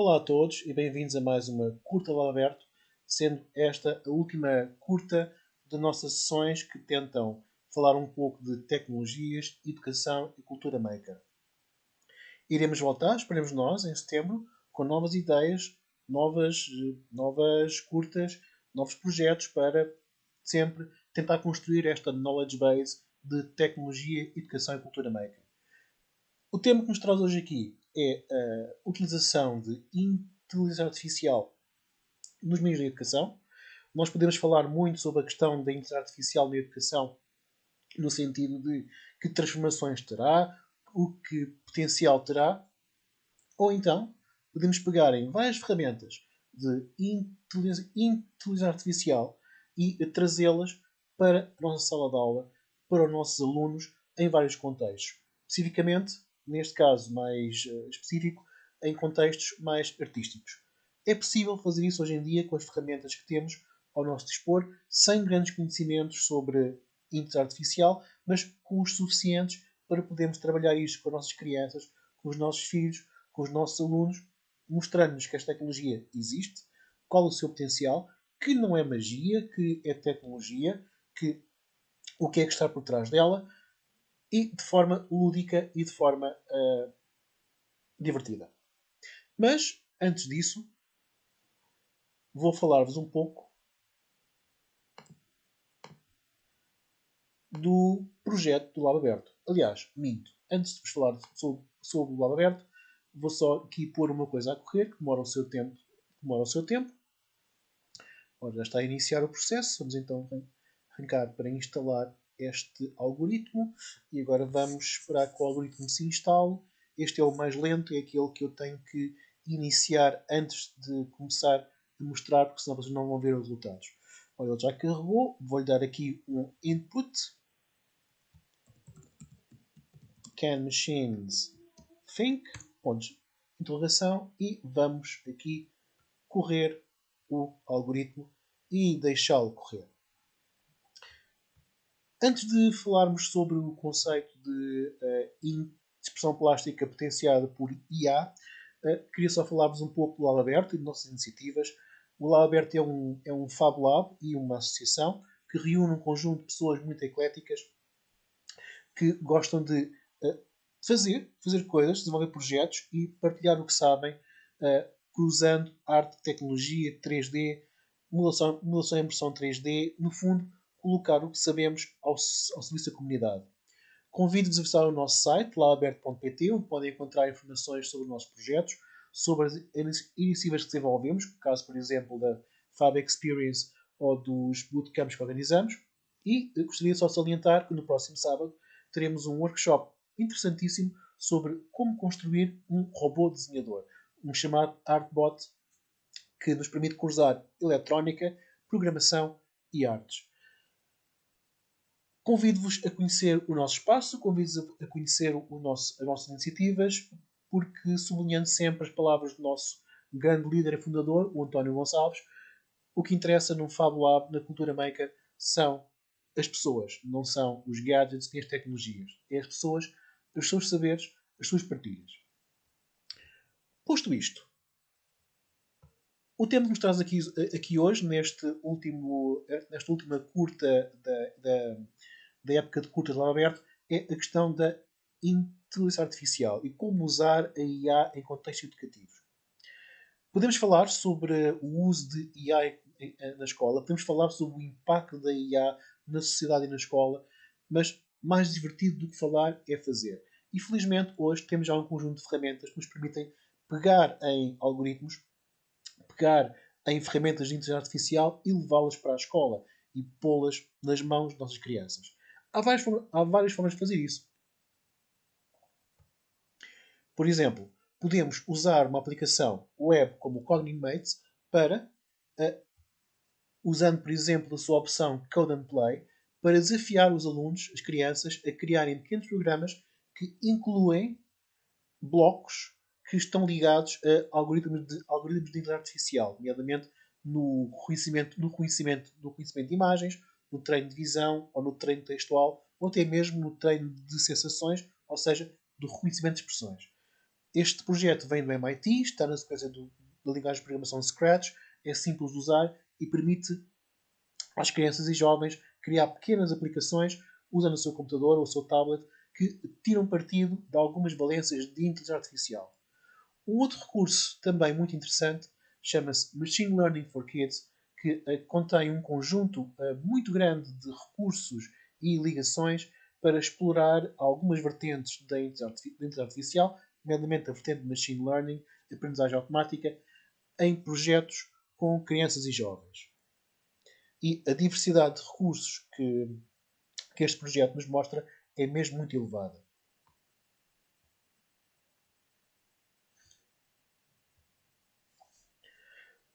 Olá a todos e bem-vindos a mais uma curta Lado Aberto, sendo esta a última curta de nossas sessões que tentam falar um pouco de tecnologias, educação e cultura maker. Iremos voltar, esperemos nós, em setembro, com novas ideias, novas, novas curtas, novos projetos para sempre tentar construir esta knowledge base de tecnologia, educação e cultura maker. O tema que nos traz hoje aqui é a utilização de inteligência artificial nos meios de educação. Nós podemos falar muito sobre a questão da inteligência artificial na educação, no sentido de que transformações terá, o que potencial terá, ou então podemos pegar em várias ferramentas de inteligência, artificial e trazê-las para a nossa sala de aula, para os nossos alunos, em vários contextos. Especificamente, neste caso mais uh, específico, em contextos mais artísticos. É possível fazer isso hoje em dia com as ferramentas que temos ao nosso dispor, sem grandes conhecimentos sobre inteligência artificial, mas com os suficientes para podermos trabalhar isto com as nossas crianças, com os nossos filhos, com os nossos alunos, mostrando-nos que esta tecnologia existe, qual o seu potencial, que não é magia, que é tecnologia, que o que é que está por trás dela, e de forma lúdica e de forma uh, divertida. Mas, antes disso, vou falar-vos um pouco do projeto do Lab Aberto. Aliás, minto. Antes de vos falar sobre, sobre o Lab Aberto, vou só aqui pôr uma coisa a correr, que demora o seu tempo. Demora o seu tempo. Ora, já está a iniciar o processo. Vamos então arrancar para instalar este algoritmo e agora vamos esperar que o algoritmo se instale. Este é o mais lento, é aquele que eu tenho que iniciar antes de começar a mostrar, porque senão vocês não vão ver os resultados. Olha, ele já carregou, vou-lhe dar aqui um input. Can machines think? Pontos interrogação e vamos aqui correr o algoritmo e deixá-lo correr. Antes de falarmos sobre o conceito de uh, expressão plástica potenciada por IA, uh, eh, queria só falar-vos um pouco do Lab Aberto e de nossas iniciativas. O Lab Aberto é um, é um Fab Lab e uma associação que reúne um conjunto de pessoas muito ecléticas que gostam de uh, fazer, fazer coisas, desenvolver projetos e partilhar o que sabem, cruzando arte, tecnologia, 3D, modelação, modelação e impressão 3D, no fundo, colocar o que sabemos ao, ao serviço da comunidade. Convido-vos a visitar o nosso site, laaberto.pt, onde podem encontrar informações sobre os nossos projetos, sobre as iniciativas que desenvolvemos, caso, por exemplo, da Fab Experience ou dos bootcamps que organizamos. E gostaria só de salientar que no próximo sábado teremos um workshop interessantíssimo sobre como construir um robô desenhador, um chamado Artbot, que nos permite cruzar eletrónica, programação e artes. Convido-vos a conhecer o nosso espaço, convido-vos a conhecer o nosso, as nossas iniciativas, porque, sublinhando sempre as palavras do nosso grande líder e fundador, o António Gonçalves, o que interessa no Fab Lab, na Cultura Maker, são as pessoas, não são os gadgets nem as tecnologias. É as pessoas, os seus saberes, as suas partilhas. Posto isto, o tema que nos traz aqui, aqui hoje, neste último, nesta última curta da, da da época de curtas lá aberto é a questão da inteligência artificial e como usar a IA em contexto educativo. Podemos falar sobre o uso de IA na escola, podemos falar sobre o impacto da IA na sociedade e na escola, mas mais divertido do que falar é fazer. E felizmente hoje temos já um conjunto de ferramentas que nos permitem pegar em algoritmos, pegar em ferramentas de inteligência artificial e levá-las para a escola e pô-las nas mãos das nossas crianças. Há várias, há várias formas de fazer isso. Por exemplo, podemos usar uma aplicação web como o Cognitive Mates para, uh, usando, por exemplo, a sua opção Code and Play, para desafiar os alunos, as crianças, a criarem pequenos programas que incluem blocos que estão ligados a algoritmos de, algoritmos de inteligência artificial, nomeadamente no reconhecimento, no, reconhecimento, no reconhecimento de imagens, no treino de visão ou no treino textual ou até mesmo no treino de sensações, ou seja, do reconhecimento de expressões. Este projeto vem do MIT, está na sequência do, da linguagem de programação Scratch, é simples de usar e permite às crianças e jovens criar pequenas aplicações usando o seu computador ou o seu tablet que tiram partido de algumas valências de inteligência artificial. Um outro recurso também muito interessante chama-se Machine Learning for Kids, que uh, contém um conjunto uh, muito grande de recursos e ligações para explorar algumas vertentes da inteligência artificial, nomeadamente a vertente de Machine Learning, de aprendizagem automática, em projetos com crianças e jovens. E a diversidade de recursos que, que este projeto nos mostra é mesmo muito elevada.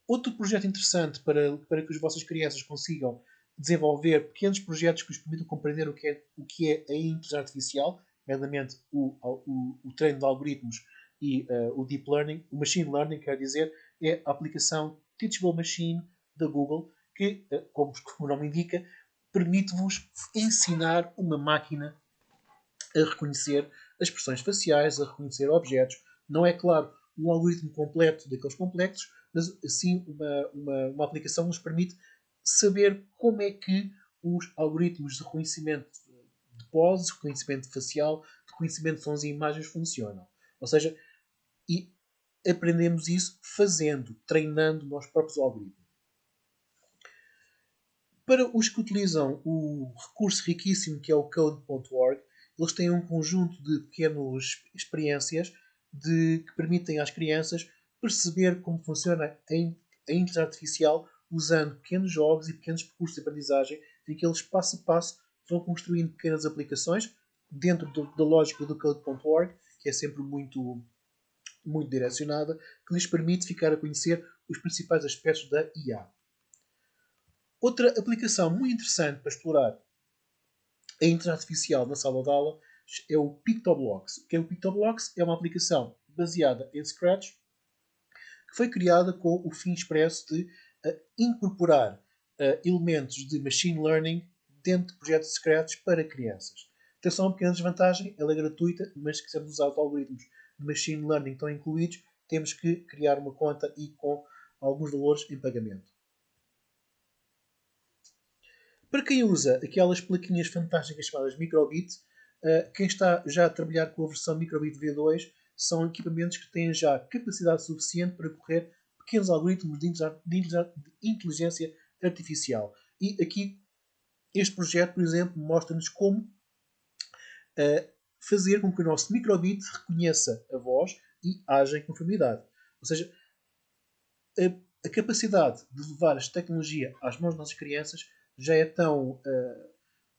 Outro projeto interessante para, para que as vossas crianças consigam desenvolver pequenos projetos que lhes permitam compreender o que é, o que é a inteligência artificial, nomeadamente o, o, o treino de algoritmos e uh, o deep learning, o machine learning, quer dizer, é a aplicação Teachable Machine da Google, que, uh, como, como o nome indica, permite-vos ensinar uma máquina a reconhecer expressões faciais, a reconhecer objetos. Não é, claro, um algoritmo completo daqueles complexos, mas sim uma, uma, uma aplicação nos permite saber como é que os algoritmos de reconhecimento de poses, reconhecimento facial, reconhecimento de sons e imagens funcionam. Ou seja, e aprendemos isso fazendo, treinando nós próprios algoritmos. Para os que utilizam o recurso riquíssimo que é o code.org, eles têm um conjunto de pequenas experiências de, que permitem às crianças perceber como funciona a, inteligência artificial usando pequenos jogos e pequenos percursos de aprendizagem em que eles passo a passo vão construindo pequenas aplicações dentro do, da lógica do code.org, que é sempre muito, muito direcionada, que lhes permite ficar a conhecer os principais aspectos da IA. Outra aplicação muito interessante para explorar a inteligência artificial na sala de aula é o PictoBlocks. O que é o PictoBlocks? É uma aplicação baseada em Scratch foi criada com o fim expresso de uh, incorporar uh, elementos de machine learning dentro de projetos Scratch para crianças. Só uma pequena desvantagem, ela é gratuita, mas se quisermos usar os algoritmos de machine learning estão incluídos, temos que criar uma conta e com alguns valores em pagamento. Para quem usa aquelas plaquinhas fantásticas chamadas Microbit, uh, quem está já a trabalhar com a versão Microbit V2 são equipamentos que têm já capacidade suficiente para correr pequenos algoritmos de inteligência artificial. E aqui, este projeto, por exemplo, mostra-nos como uh, fazer com que o nosso microbit reconheça a voz e haja em conformidade. Ou seja, a, a, capacidade de levar esta tecnologia às mãos das nossas crianças já é tão uh,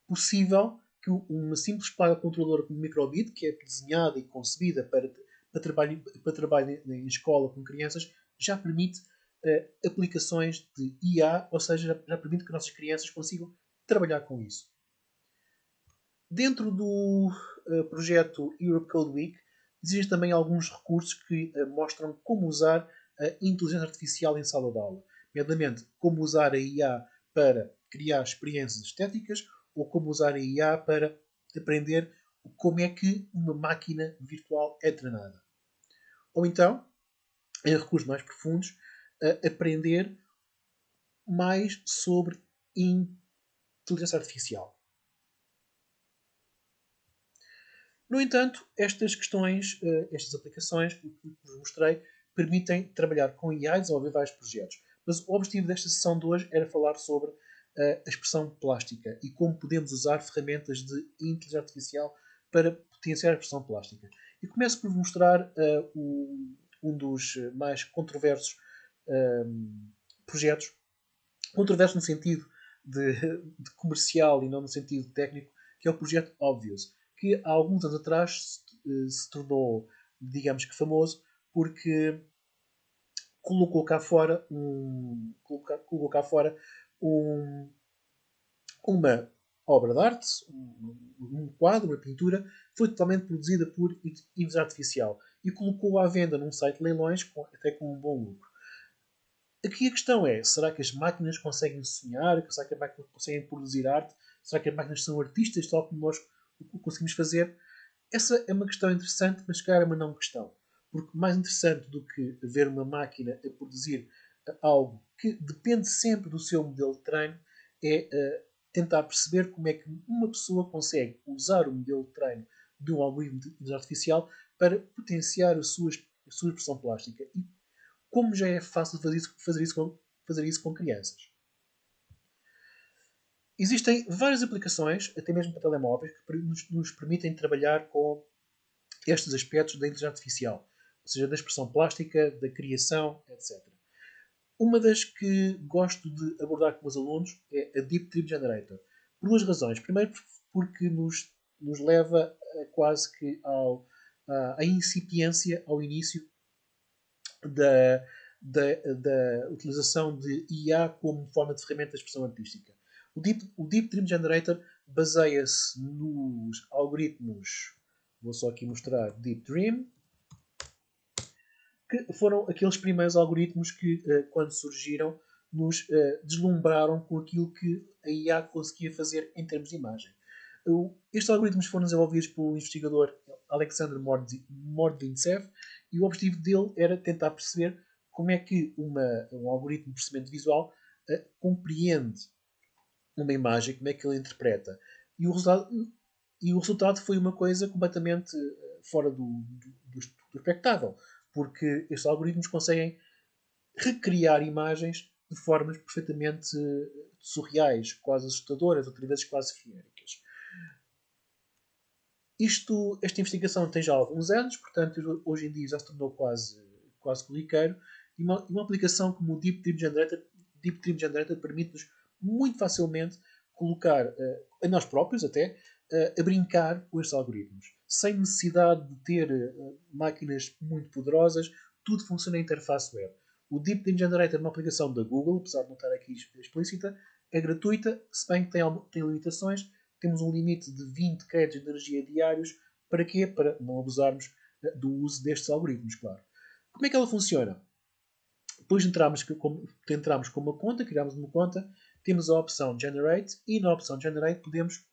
possível que uma simples placa controladora como microbit, que é desenhada e concebida para, para, trabalho, para trabalho em escola com crianças, já permite uh, aplicações de IA, ou seja, já, já, permite que nossas crianças consigam trabalhar com isso. Dentro do uh, projeto Europe Code Week, existem também alguns recursos que uh, mostram como usar a inteligência artificial em sala de aula. Nomeadamente, como usar a IA para criar experiências estéticas ou como usar a IA para aprender como é que uma máquina virtual é treinada. Ou então, em recursos mais profundos, aprender mais sobre inteligência artificial. No entanto, estas questões, eh, estas aplicações que vos mostrei, permitem trabalhar com IA e desenvolver vários projetos. Mas o objetivo desta sessão de hoje era falar sobre a expressão plástica e como podemos usar ferramentas de inteligência artificial para potenciar a expressão plástica. E começo por mostrar uh, um dos mais controversos um, projetos, controverso no sentido de, de, comercial e não no sentido técnico, que é o projeto Obvious, que há alguns anos atrás se, se tornou, digamos que famoso, porque colocou cá fora um, colocou, colocou cá fora um, uma obra de arte, um, um, quadro, uma pintura, foi totalmente produzida por inteligência artificial e colocou à venda num site de leilões com, até com um bom lucro. Aqui a questão é: será que as máquinas conseguem sonhar? Será que as máquinas conseguem produzir arte? Será que as máquinas são artistas, tal como nós conseguimos fazer? Essa é uma questão interessante, mas, cara, é uma não questão. porque mais interessante do que ver uma máquina a produzir algo que depende sempre do seu modelo de treino é uh, tentar perceber como é que uma pessoa consegue usar o modelo de treino de um algoritmo de inteligência artificial para potenciar a sua, a sua expressão plástica. E como já é fácil fazer isso, fazer isso, com, fazer isso com crianças. Existem várias aplicações, até mesmo para telemóveis, que nos, nos permitem trabalhar com estes aspectos da inteligência artificial, ou seja, da expressão plástica, da criação, etc. Uma das que gosto de abordar com os alunos é a Deep Dream Generator. Por duas razões. Primeiro, porque nos, nos leva quase que ao, à, à incipiência, ao início da, da, da, utilização de IA como forma de ferramenta de expressão artística. O Deep, o Deep Dream Generator baseia-se nos algoritmos, vou só aqui mostrar Deep Dream, que foram aqueles primeiros algoritmos que, eh, quando surgiram, nos eh, deslumbraram com aquilo que a IA conseguia fazer em termos de imagem. Estes algoritmos foram desenvolvidos pelo investigador Alexander Mordvintsev e o objetivo dele era tentar perceber como é que uma, um algoritmo de processamento visual uh, compreende uma imagem, como é que ele interpreta. E o resultado, e o resultado foi uma coisa completamente fora do, do, do, espectável porque estes algoritmos conseguem recriar imagens de formas perfeitamente eh, surreais, quase assustadoras, outras vezes quase feéricas. Isto, esta investigação tem já alguns anos, portanto, hoje em dia já se tornou quase, quase corriqueiro. E uma, uma aplicação como o Deep Dream Generator, Deep Dream Generator permite-nos muito facilmente colocar, uh, a nós próprios até, uh, a brincar com estes algoritmos sem necessidade de ter uh, máquinas muito poderosas, tudo funciona em interface web. O Deep Dream Generator é uma aplicação da Google, apesar de não estar aqui explícita, é gratuita, se bem que tem, tem limitações. Temos um limite de 20 créditos de energia diários. Para quê? Para não abusarmos uh, do uso destes algoritmos, claro. Como é que ela funciona? Depois entramos, entramos com uma conta, criamos uma conta, temos a opção Generate e na opção Generate podemos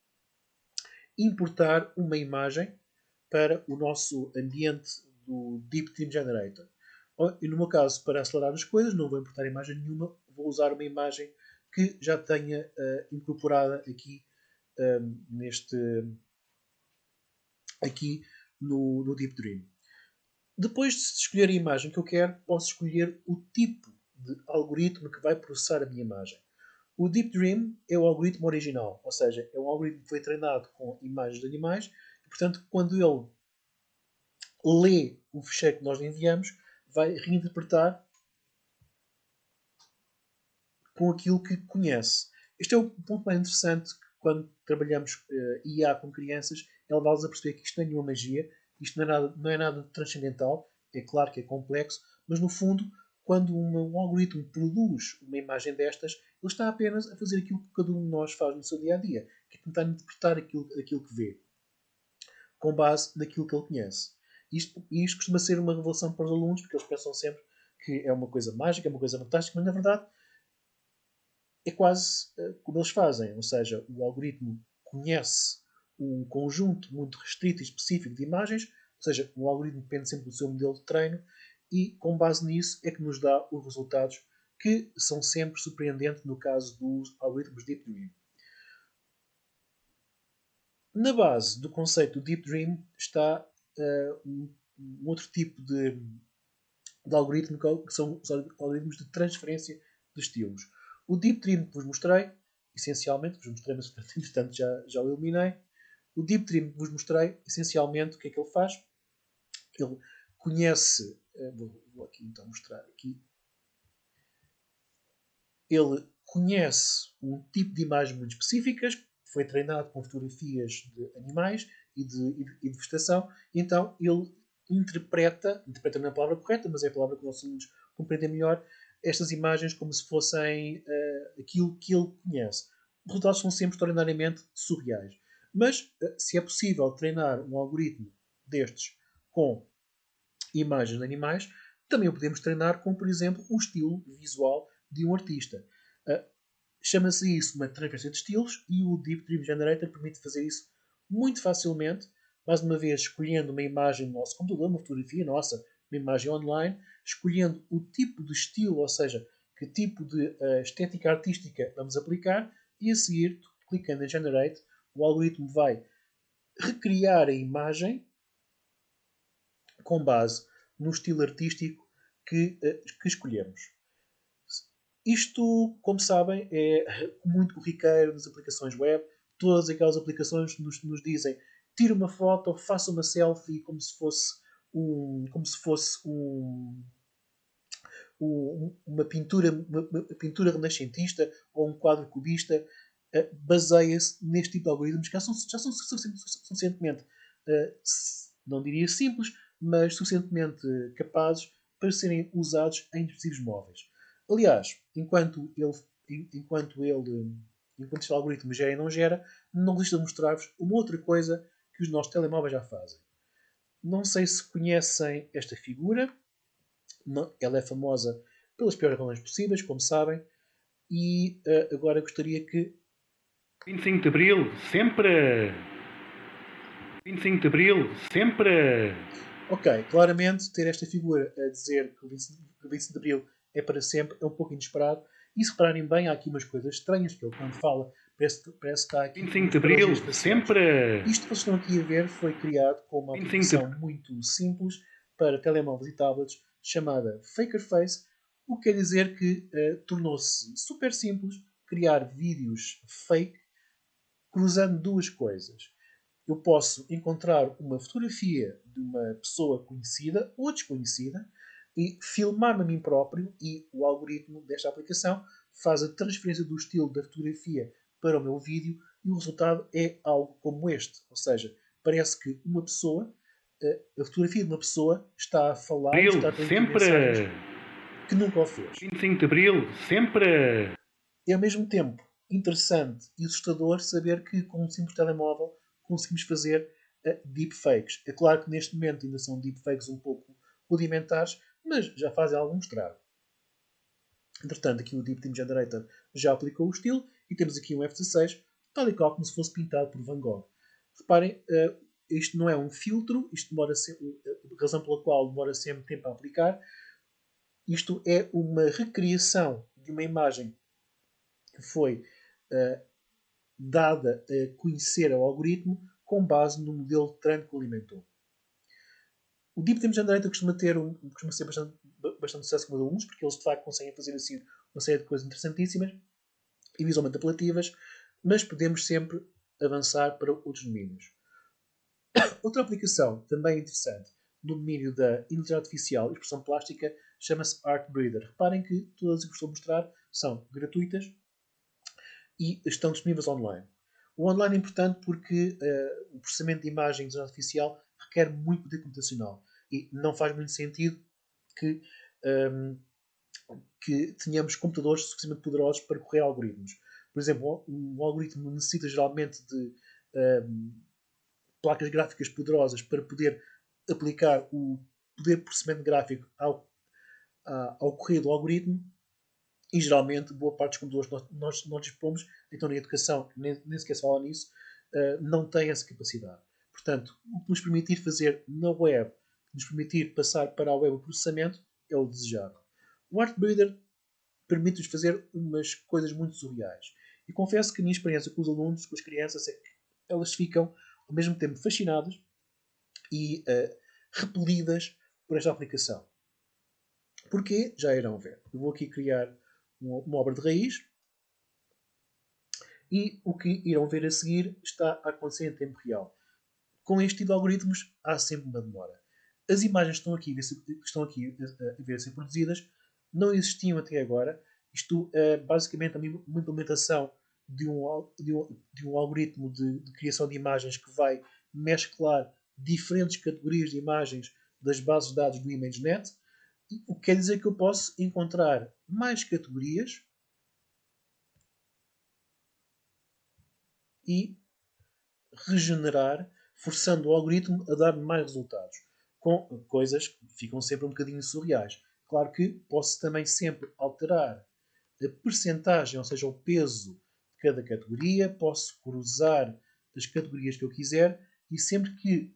importar uma imagem para o nosso ambiente do Deep Team Generator. E no meu caso, para acelerar as coisas, não vou importar imagem nenhuma, vou usar uma imagem que já tenha uh, incorporada aqui um, ehm, neste aqui no, no Deep Dream. Depois de escolher a imagem que eu quero, posso escolher o tipo de algoritmo que vai processar a minha imagem. O Deep Dream é o algoritmo original, ou seja, é um algoritmo que foi treinado com imagens de animais Portanto, quando ele lê o ficheiro que nós lhe enviamos, vai reinterpretar com aquilo que conhece. Este é o ponto mais interessante quando trabalhamos uh, eh, IA com crianças, é levá-los a perceber que isto não é nenhuma magia, isto não é nada, não é nada transcendental, é claro que é complexo, mas no fundo, quando uma, um algoritmo produz uma imagem destas, ele está apenas a fazer aquilo que cada um de nós faz no seu dia a dia, que é tentar interpretar aquilo, aquilo que vê com base naquilo que ele conhece. Isto, isto costuma ser uma revelação para os alunos, porque eles pensam sempre que é uma coisa mágica, é uma coisa fantástica, mas na verdade é quase uh, como eles fazem. Ou seja, o algoritmo conhece um conjunto muito restrito e específico de imagens, ou seja, o algoritmo depende sempre do seu modelo de treino, e com base nisso é que nos dá os resultados que são sempre surpreendentes no caso dos algoritmos Deep Dream. Na base do conceito do Deep Dream está uh, um, um, outro tipo de, de algoritmo que são os algoritmos de transferência de estilos. O Deep Dream que vos mostrei, essencialmente, vos mostrei, mas entretanto já, já o eliminei. O Deep Dream que vos mostrei, essencialmente, o que é que ele faz? Ele conhece, uh, vou, vou aqui então mostrar aqui, ele conhece um tipo de imagens muito específicas, foi treinado com fotografias de animais e de, e de vegetação, então ele interpreta, interpreta não é a palavra correta, mas é a palavra que os nossos alunos compreendem melhor, estas imagens como se fossem uh, aquilo que ele conhece. Os resultados são sempre extraordinariamente surreais. Mas, uh, se é possível treinar um algoritmo destes com imagens de animais, também o podemos treinar com, por exemplo, o estilo visual de um artista. Uh, Chama-se isso uma transferência de estilos e o Deep Dream Generator permite fazer isso muito facilmente, mais uma vez escolhendo uma imagem no nosso computador, uma fotografia nossa, uma imagem online, escolhendo o tipo de estilo, ou seja, que tipo de uh, estética artística vamos aplicar, e a seguir, clicando em Generate, o algoritmo vai recriar a imagem com base no estilo artístico que, uh, que escolhemos. Isto, como sabem, é muito corriqueiro nas aplicações web. Todas aquelas aplicações nos, nos dizem tira uma foto, faça uma selfie como se fosse um, como se fosse um, um, uma pintura uma, uma, pintura renascentista ou um quadro cubista uh, baseia-se neste tipo de algoritmos que já são, já são suficientemente uh, não diria simples mas suficientemente capazes para serem usados em dispositivos móveis aliás enquanto ele enquanto ele enquanto este algoritmo gera e não gera não deixa de mostrar-vos uma outra coisa que os nossos telemóveis já fazem. Não sei se conhecem esta figura. Não, ela é famosa pelas piores razões possíveis, como sabem. E uh, agora gostaria que. 25 de Abril, sempre! 25 de Abril, sempre! Ok, claramente ter esta figura a dizer que o 25 de Abril é para sempre é um pouco inesperado. E se repararem bem, há aqui umas coisas estranhas, que ele quando fala Parece, parece que está aqui. 25 de Abril, sempre! Isto que vocês estão aqui a ver foi criado com uma aplicação de... muito simples para telemóveis e tablets chamada Fakerface, o que quer dizer que uh, tornou-se super simples criar vídeos fake cruzando duas coisas. Eu posso encontrar uma fotografia de uma pessoa conhecida ou desconhecida e filmar-me a mim próprio e o algoritmo desta aplicação faz a transferência do estilo da fotografia para o meu vídeo e o resultado é algo como este. Ou seja, parece que uma pessoa, eh, a fotografia de uma pessoa está a falar, Abril, está a sempre que nunca o fez. 25 de Abril, sempre! É ao mesmo tempo interessante e assustador saber que com um simples telemóvel conseguimos fazer uh, deepfakes. É claro que neste momento ainda são deepfakes um pouco rudimentares, mas já fazem algum estrago. Entretanto, aqui o Deep Team Generator já aplicou o estilo e temos aqui um F16, tal e qual como se fosse pintado por Van Gogh. Reparem, uh, isto não é um filtro, isto demora sempre, a razão pela qual demora sempre tempo a aplicar. Isto é uma recriação de uma imagem que foi uh, dada a conhecer ao algoritmo com base no modelo de treino que alimentou. O Deep Time Generator costuma, ter um, costuma ser bastante, bastante sucesso com alunos, porque eles de facto conseguem fazer assim uma série de coisas interessantíssimas e visualmente apelativas, mas podemos sempre avançar para outros domínios. Outra aplicação também interessante no domínio da inteligência artificial e expressão plástica chama-se Art Breeder. Reparem que todas as que estou a mostrar são gratuitas e estão disponíveis online. O online é importante porque uh, o processamento de imagens de artificial requer muito poder computacional e não faz muito sentido que um, que tenhamos computadores suficientemente poderosos para correr algoritmos. Por exemplo, um algoritmo necessita geralmente de um, placas gráficas poderosas para poder aplicar o poder de processamento gráfico ao, ao correr do algoritmo e geralmente boa parte dos computadores que nós, nós dispomos, então na educação, nem, nem sequer se fala nisso, uh, não tem essa capacidade. Portanto, o que nos permitir fazer na web, nos permitir passar para a web o processamento, é o desejado. O Art Breeder permite-nos fazer umas coisas muito surreais. E confesso que a minha experiência com os alunos, com as crianças, é que elas ficam ao mesmo tempo fascinadas e uh, repelidas por esta aplicação. Porquê? Já irão ver. Eu vou aqui criar uma obra de raiz e o que irão ver a seguir está a acontecer em tempo real. Com este tipo de algoritmos há sempre uma demora. As imagens que estão aqui, estão aqui a ver ser produzidas não existiam até agora. Isto é basicamente uma implementação de um, de um, de um algoritmo de, de, criação de imagens que vai mesclar diferentes categorias de imagens das bases de dados do ImageNet, o que quer dizer que eu posso encontrar mais categorias e regenerar, forçando o algoritmo a dar mais resultados, com coisas que ficam sempre um bocadinho surreais. Claro que posso também sempre alterar a percentagem, ou seja, o peso de cada categoria, posso cruzar as categorias que eu quiser e sempre que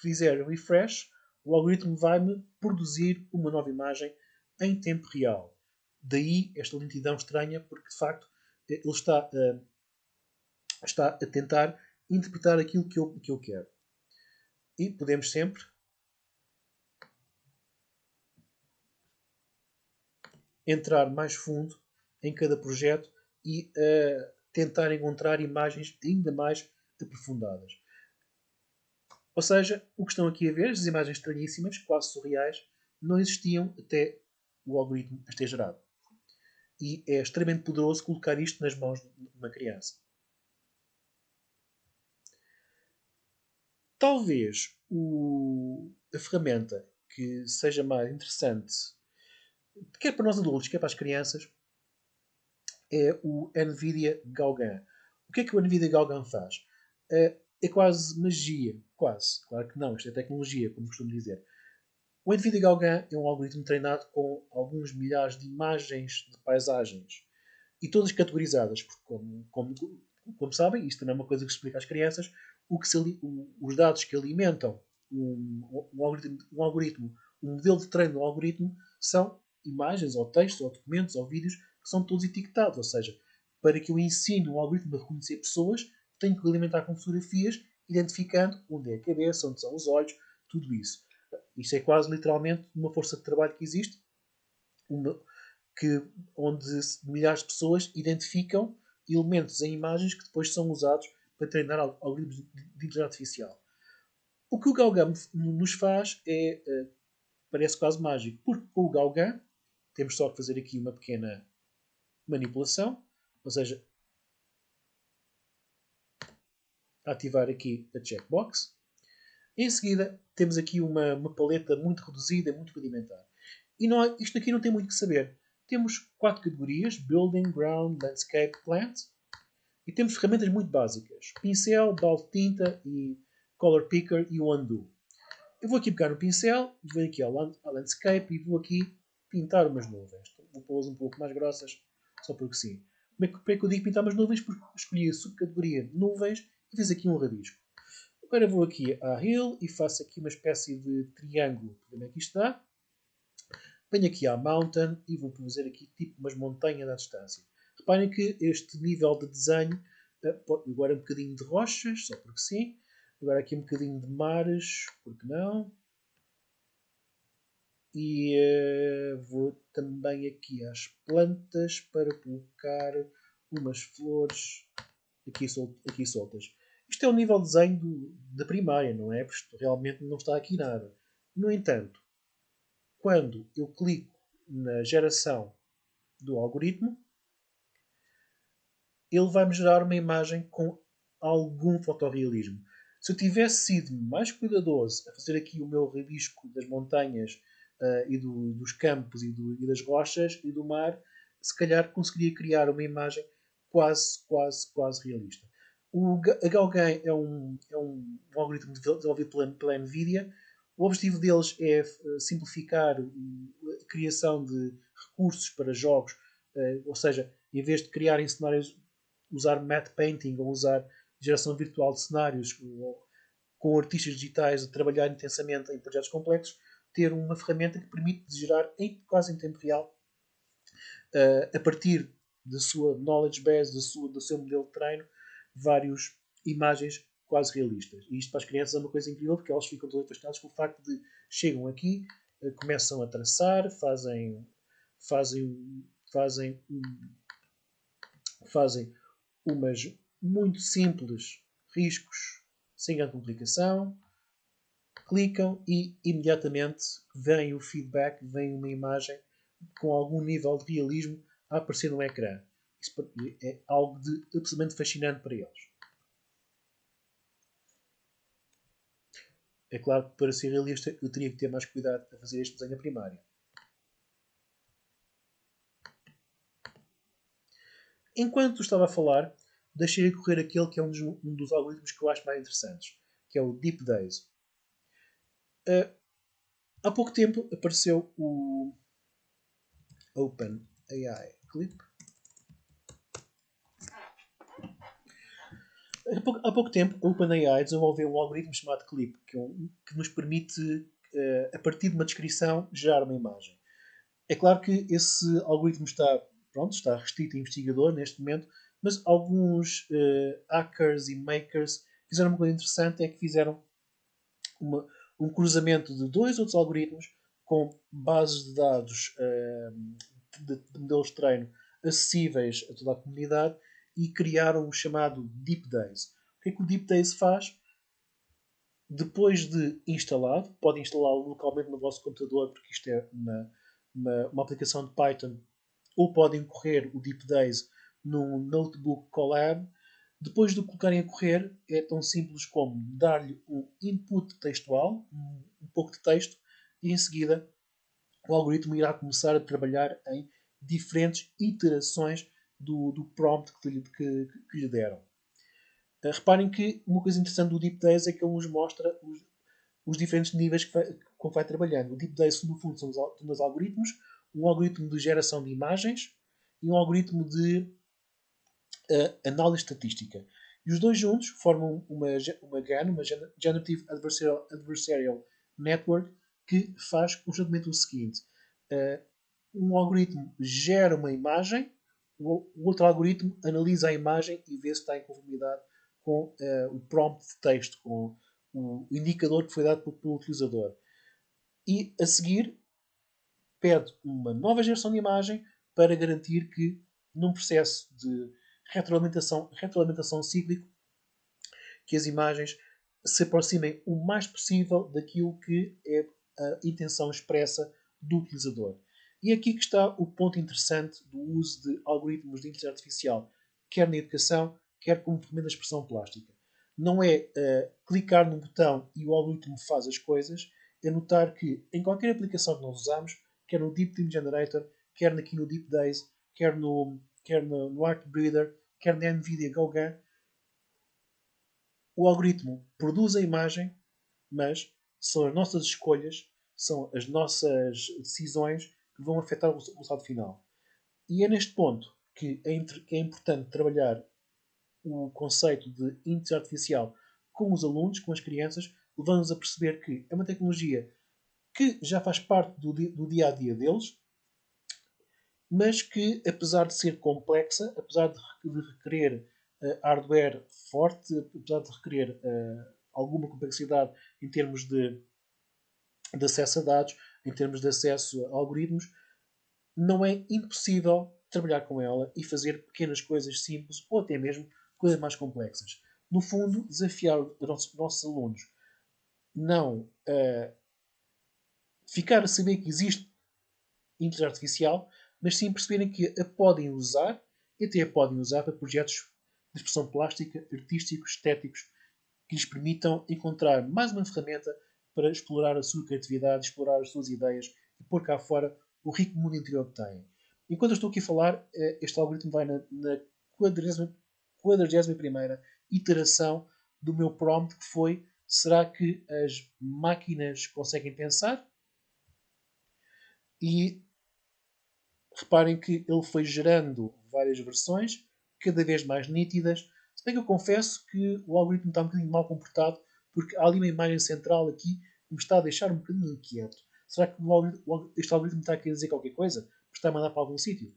fizer refresh, o algoritmo vai-me produzir uma nova imagem em tempo real. Daí esta lentidão estranha, porque de facto ele está a, está a tentar interpretar aquilo que eu, que eu quero. E podemos sempre entrar mais fundo em cada projeto e uh, tentar encontrar imagens ainda mais aprofundadas. Ou seja, o que estão aqui a ver, as imagens estranhíssimas, quase surreais, não existiam até o algoritmo as ter gerado. E é extremamente poderoso colocar isto nas mãos de uma criança. Talvez o, a ferramenta que seja mais interessante, quer para nós adultos, quer para as crianças, é o NVIDIA Gauguin. O que é que o NVIDIA Gauguin faz? É, é quase magia. Quase. Claro que não, isto é tecnologia, como costumo dizer. O NVIDIA Gauguin é um algoritmo treinado com alguns milhares de imagens de paisagens e todas categorizadas, porque, como, como, como sabem, isto também é uma coisa que se explica às crianças, o que o, os dados que alimentam um, um, algoritmo, um algoritmo, um modelo de treino do algoritmo, são imagens, ou textos, ou documentos, ou vídeos que são todos etiquetados. Ou seja, para que eu ensine um algoritmo a reconhecer pessoas, tenho que alimentar com fotografias, identificando onde é a cabeça, onde são os olhos, tudo isso. Isto é quase literalmente uma força de trabalho que existe, uma, que, onde milhares de pessoas identificam elementos em imagens que depois são usados para treinar algoritmos de inteligência artificial. O que o Gauguin nos faz é, uh, parece quase mágico, porque com o Gauguin temos só que fazer aqui uma pequena manipulação, ou seja, ativar aqui a checkbox. Em seguida, temos aqui uma, uma paleta muito reduzida, muito rudimentar. E não, isto aqui não tem muito que saber. Temos quatro categorias: Building, Ground, Landscape, Plant. E temos ferramentas muito básicas: pincel, balde de tinta e color picker e o undo. Eu vou aqui pegar no pincel, vou aqui ao landscape e vou aqui pintar umas nuvens. Vou pô-las um pouco mais grossas, só porque sim. Como é, que, é que eu digo pintar umas nuvens? Porque escolhi a subcategoria nuvens e fiz aqui um rabisco. Agora vou aqui à Hill e faço aqui uma espécie de triângulo. Como é que isto dá? Venho aqui à Mountain e vou fazer aqui tipo umas montanhas à distância. Reparem que este nível de desenho, eh, agora um bocadinho de rochas, só porque sim. Agora aqui um bocadinho de mares, porque não. E uh, vou também aqui às plantas para colocar umas flores aqui, sol aqui soltas. Isto é o nível de desenho da primária, não é? Porque realmente não está aqui nada. No entanto, quando eu clico na geração do algoritmo, ele vai-me gerar uma imagem com algum fotorrealismo. Se eu tivesse sido mais cuidadoso a fazer aqui o meu rabisco das montanhas uh, e do, dos campos e, do, e, das rochas e do mar, se calhar conseguiria criar uma imagem quase, quase, quase realista. O Gauguin é um, é um, algoritmo desenvolvido pela, pela NVIDIA. O objetivo deles é eh, simplificar a criação de recursos para jogos, uh, ou seja, em vez de criarem cenários, usar matte painting ou usar geração virtual de cenários com, artistas digitais a trabalhar intensamente em projetos complexos, ter uma ferramenta que permite gerar em, quase em tempo real, uh, a partir da sua knowledge base, da sua, do seu modelo de treino, várias imagens quase realistas. E isto para as crianças é uma coisa incrível porque elas ficam todas fascinadas com o facto de chegam aqui, uh, começam a traçar, fazem, fazem, fazem, fazem umas muito simples riscos sem grande complicação, clicam e imediatamente vem o feedback, vem uma imagem com algum nível de realismo a aparecer no ecrã. Isso é algo de absolutamente fascinante para eles. É claro que para ser realista eu teria que ter mais cuidado a fazer este desenho primário. Enquanto estava a falar, deixei correr aquele que é um dos, um dos, algoritmos que eu acho mais interessantes, que é o Deep Days. Uh, há pouco tempo apareceu o OpenAI Clip. Há pouco, há pouco tempo, a OpenAI desenvolveu um algoritmo chamado Clip, que, é um, que nos permite uh, a partir de uma descrição, gerar uma imagem. É claro que esse algoritmo está, pronto, está restrito a investigador neste momento, mas alguns uh, hackers e makers fizeram uma coisa interessante, é que fizeram uma, um cruzamento de dois outros algoritmos com bases de dados uh, de, de, modelos de treino acessíveis a toda a comunidade e criaram o chamado Deep Days. O que é que o Deep Days faz? Depois de instalado, podem instalá-lo localmente no vosso computador, porque isto é uma, uma, uma aplicação de Python, ou podem correr o Deep Days num notebook Colab. Depois de colocarem a correr, é tão simples como dar-lhe o input textual, um pouco de texto, e em seguida o algoritmo irá começar a trabalhar em diferentes iterações do, do prompt que lhe, que, que lhe deram. Uh, reparem que uma coisa interessante do Deep Days é que ele nos mostra os, os diferentes níveis que vai, como vai trabalhando. O Deep Days, no fundo, são os algoritmos, um algoritmo de geração de imagens e um algoritmo de uh, análise estatística. E os dois juntos formam uma, uma GAN, uma Generative Adversarial, Adversarial Network, que faz constantemente o seguinte: uh, um algoritmo gera uma imagem, o, outro algoritmo analisa a imagem e vê se está em conformidade com uh, o prompt de texto, com o indicador que foi dado pelo, pelo utilizador. E a seguir pede uma nova geração de imagem para garantir que num processo de retroalimentação, retroalimentação cíclico que as imagens se aproximem o mais possível daquilo que é a intenção expressa do utilizador. E aqui que está o ponto interessante do uso de algoritmos de inteligência artificial, quer na educação, quer como ferramenta de expressão plástica. Não é uh, clicar num botão e o algoritmo faz as coisas, é notar que em qualquer aplicação que nós usamos, quer no Deep Team Generator, quer aqui no Deep Days, quer no, quer no, no Art Breeder, quer na NVIDIA GoGan, o algoritmo produz a imagem, mas são as nossas escolhas, são as nossas decisões que vão afetar o resultado final. E é neste ponto que é, que é importante trabalhar o conceito de inteligência artificial com os alunos, com as crianças, levando-nos a perceber que é uma tecnologia que já faz parte do, do dia a dia deles, mas que, apesar de ser complexa, apesar de, de requerer uh, hardware forte, apesar de requerer uh, alguma complexidade em termos de, de acesso a dados, em termos de acesso a algoritmos, não é impossível trabalhar com ela e fazer pequenas coisas simples ou até mesmo coisas mais complexas. No fundo, desafiar os nossos, nossos alunos não uh, ficar a saber que existe inteligência artificial, mas sim perceberem que a podem usar e até a podem usar para projetos de expressão plástica, artísticos, estéticos, que lhes permitam encontrar mais uma ferramenta para explorar a sua criatividade, explorar as suas ideias e pôr cá fora o rico mundo interior que têm. Enquanto eu estou aqui a falar, eh, este algoritmo vai na, na 41 iteração do meu prompt que foi será que as máquinas conseguem pensar? E reparem que ele foi gerando várias versões, cada vez mais nítidas. Se bem que eu confesso que o algoritmo está um bocadinho mal comportado, porque há ali uma imagem central aqui que me está a deixar um bocadinho inquieto. Será que este algoritmo está a querer dizer qualquer coisa? Está a mandar para algum sítio?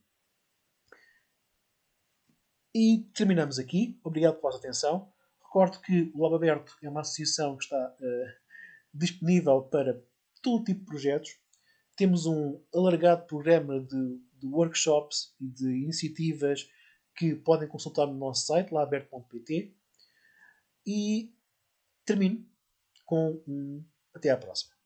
E terminamos aqui. Obrigado pela vossa atenção. Recordo que o Lab Aberto é uma associação que está uh, disponível para todo tipo de projetos. Temos um alargado programa de, de workshops e de iniciativas que podem consultar no nosso site, laberto.pt. E termino com um até à próxima.